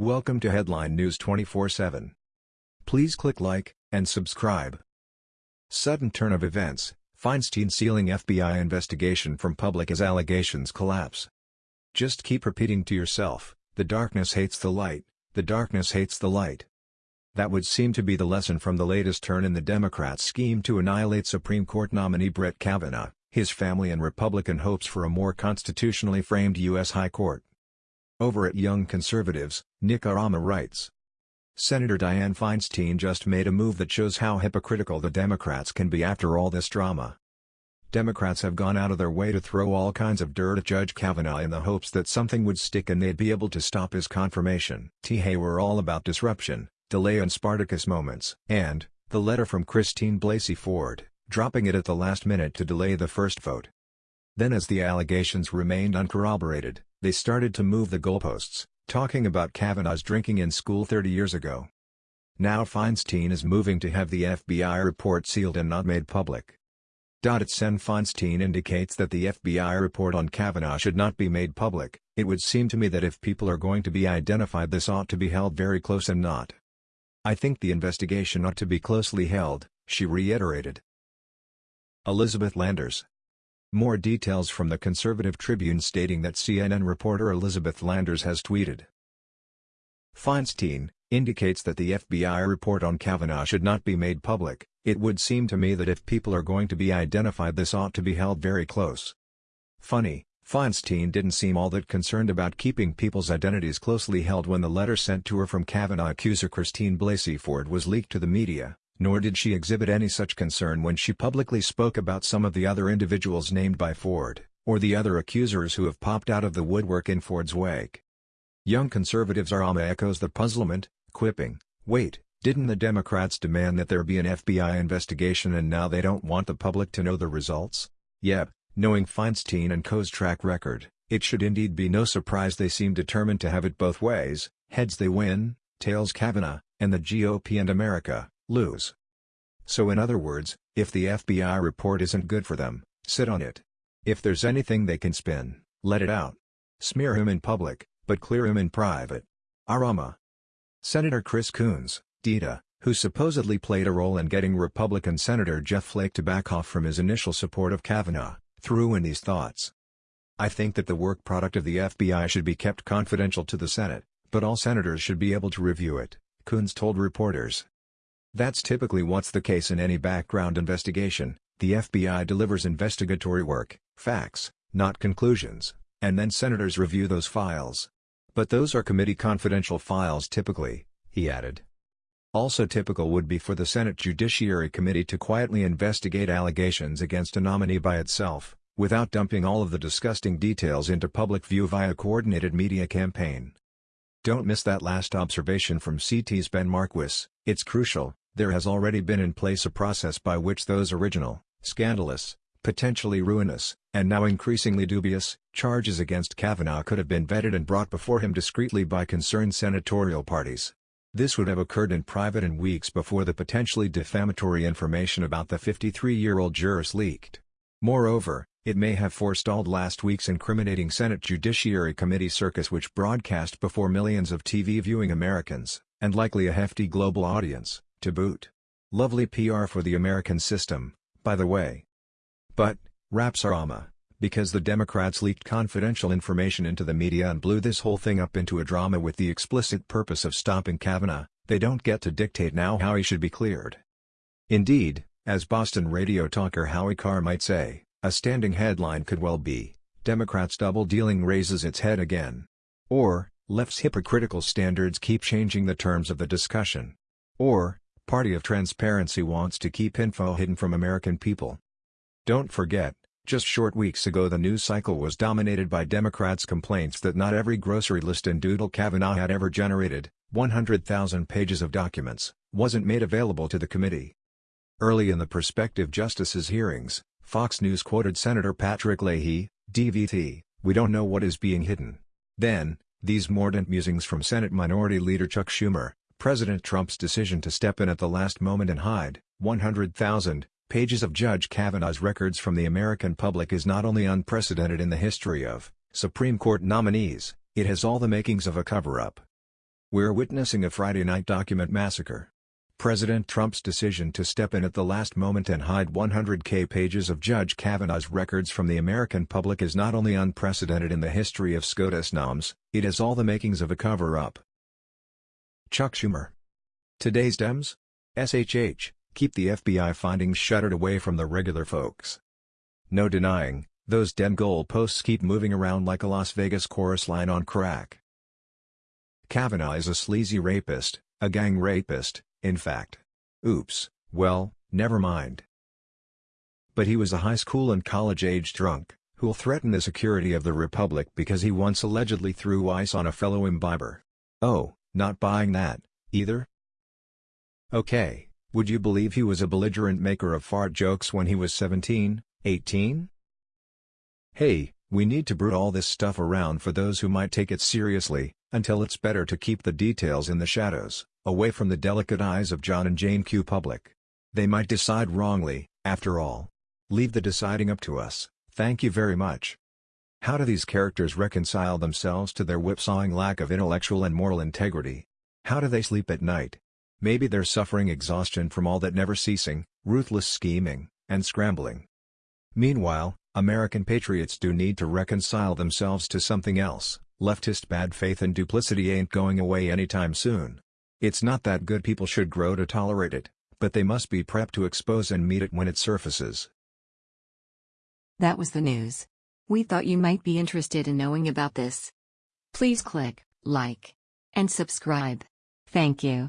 Welcome to Headline News 24/7. Please click like and subscribe. Sudden turn of events, Feinstein sealing FBI investigation from public as allegations collapse. Just keep repeating to yourself, the darkness hates the light, the darkness hates the light. That would seem to be the lesson from the latest turn in the Democrats' scheme to annihilate Supreme Court nominee Brett Kavanaugh, his family and Republican hopes for a more constitutionally framed U.S. High Court. Over at Young Conservatives, Nick Arama writes. Senator Dianne Feinstein just made a move that shows how hypocritical the Democrats can be after all this drama. Democrats have gone out of their way to throw all kinds of dirt at Judge Kavanaugh in the hopes that something would stick and they'd be able to stop his confirmation. T. Hey were all about disruption, delay and Spartacus moments. And, the letter from Christine Blasey Ford, dropping it at the last minute to delay the first vote. Then as the allegations remained uncorroborated, they started to move the goalposts, talking about Kavanaugh's drinking in school 30 years ago. Now Feinstein is moving to have the FBI report sealed and not made public. Sen Feinstein indicates that the FBI report on Kavanaugh should not be made public, it would seem to me that if people are going to be identified this ought to be held very close and not. I think the investigation ought to be closely held, she reiterated. Elizabeth Landers more details from the Conservative Tribune stating that CNN reporter Elizabeth Landers has tweeted. Feinstein, indicates that the FBI report on Kavanaugh should not be made public, it would seem to me that if people are going to be identified this ought to be held very close. Funny, Feinstein didn't seem all that concerned about keeping people's identities closely held when the letter sent to her from Kavanaugh accuser Christine Blasey Ford was leaked to the media nor did she exhibit any such concern when she publicly spoke about some of the other individuals named by Ford, or the other accusers who have popped out of the woodwork in Ford's wake. Young conservatives Arama echoes the puzzlement, quipping, wait, didn't the Democrats demand that there be an FBI investigation and now they don't want the public to know the results? Yep, knowing Feinstein and Co.'s track record, it should indeed be no surprise they seem determined to have it both ways, heads they win, tails Kavanaugh, and the GOP and America lose. So in other words, if the FBI report isn't good for them, sit on it. If there's anything they can spin, let it out. Smear him in public, but clear him in private. Arama. Senator Chris Coons, DITA, who supposedly played a role in getting Republican Senator Jeff Flake to back off from his initial support of Kavanaugh, threw in these thoughts. I think that the work product of the FBI should be kept confidential to the Senate, but all senators should be able to review it, Coons told reporters. That's typically what's the case in any background investigation, the FBI delivers investigatory work, facts, not conclusions, and then senators review those files. But those are committee confidential files typically, he added. Also typical would be for the Senate Judiciary Committee to quietly investigate allegations against a nominee by itself, without dumping all of the disgusting details into public view via coordinated media campaign. Don't miss that last observation from CT's Ben Marquis, it's crucial. There has already been in place a process by which those original, scandalous, potentially ruinous, and now increasingly dubious, charges against Kavanaugh could have been vetted and brought before him discreetly by concerned senatorial parties. This would have occurred in private and weeks before the potentially defamatory information about the 53-year-old jurist leaked. Moreover, it may have forestalled last week's incriminating Senate Judiciary Committee circus which broadcast before millions of TV viewing Americans, and likely a hefty global audience to boot. Lovely PR for the American system, by the way. But, raps Arama, because the Democrats leaked confidential information into the media and blew this whole thing up into a drama with the explicit purpose of stopping Kavanaugh, they don't get to dictate now how he should be cleared. Indeed, as Boston radio talker Howie Carr might say, a standing headline could well be, Democrats double-dealing raises its head again. Or, left's hypocritical standards keep changing the terms of the discussion. Or, Party of Transparency wants to keep info hidden from American people. Don't forget, just short weeks ago the news cycle was dominated by Democrats' complaints that not every grocery list in Doodle Kavanaugh had ever generated, 100,000 pages of documents, wasn't made available to the committee. Early in the prospective justices' hearings, Fox News quoted Senator Patrick Leahy, DVT, we don't know what is being hidden. Then, these mordant musings from Senate Minority Leader Chuck Schumer, President Trump's decision to step in at the last moment and hide 100,000 pages of Judge Kavanaugh's records from the American public is not only unprecedented in the history of Supreme Court nominees, it has all the makings of a cover-up. We're witnessing a Friday night document massacre. President Trump's decision to step in at the last moment and hide 100k pages of Judge Kavanaugh's records from the American public is not only unprecedented in the history of SCOTUS noms, it has all the makings of a cover-up. Chuck Schumer. Today's Dems? SHH, keep the FBI findings shuttered away from the regular folks. No denying, those Dem goalposts keep moving around like a Las Vegas chorus line on crack. Kavanaugh is a sleazy rapist, a gang rapist, in fact. Oops, well, never mind. But he was a high school and college-age drunk, who'll threaten the security of the Republic because he once allegedly threw ice on a fellow imbiber. Oh, not buying that, either? Okay, would you believe he was a belligerent maker of fart jokes when he was 17, 18? Hey, we need to brood all this stuff around for those who might take it seriously, until it's better to keep the details in the shadows, away from the delicate eyes of John and Jane Q. Public. They might decide wrongly, after all. Leave the deciding up to us, thank you very much. How do these characters reconcile themselves to their whipsawing lack of intellectual and moral integrity? How do they sleep at night? Maybe they're suffering exhaustion from all that never ceasing, ruthless scheming, and scrambling. Meanwhile, American patriots do need to reconcile themselves to something else. Leftist bad faith and duplicity ain't going away anytime soon. It's not that good people should grow to tolerate it, but they must be prepped to expose and meet it when it surfaces. That was the news. We thought you might be interested in knowing about this. Please click like and subscribe. Thank you.